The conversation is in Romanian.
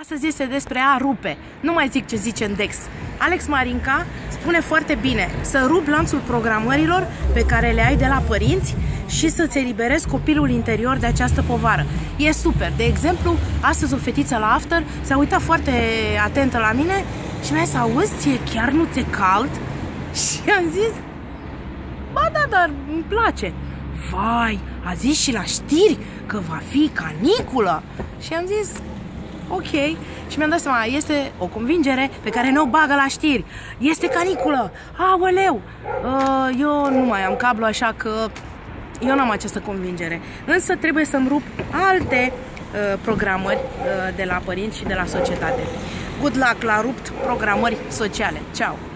Astăzi este despre a rupe. Nu mai zic ce zice în Dex. Alex Marinca spune foarte bine să rup lanțul programărilor pe care le ai de la părinți și să-ți eliberezi copilul interior de această povară. E super. De exemplu, astăzi o fetiță la after s-a uitat foarte atentă la mine și mi-a zis, auzi, ție chiar nu ți-e cald? Și am zis, ba da, dar îmi place. Vai, a zis și la știri că va fi caniculă. Și am zis, ok. Și mi-am dat seama, este o convingere pe care nu o bagă la știri. Este caniculă. Aoleu! Uh, eu nu mai am cablu, așa că eu nu am această convingere. Însă trebuie să-mi rup alte uh, programări uh, de la părinți și de la societate. Good luck la rupt programări sociale. Ciao!